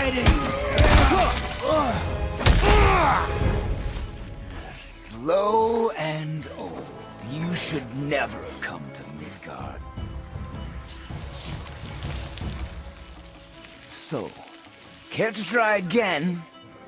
fighting! Slow and old. You should never have come to Midgard. So, care to try again?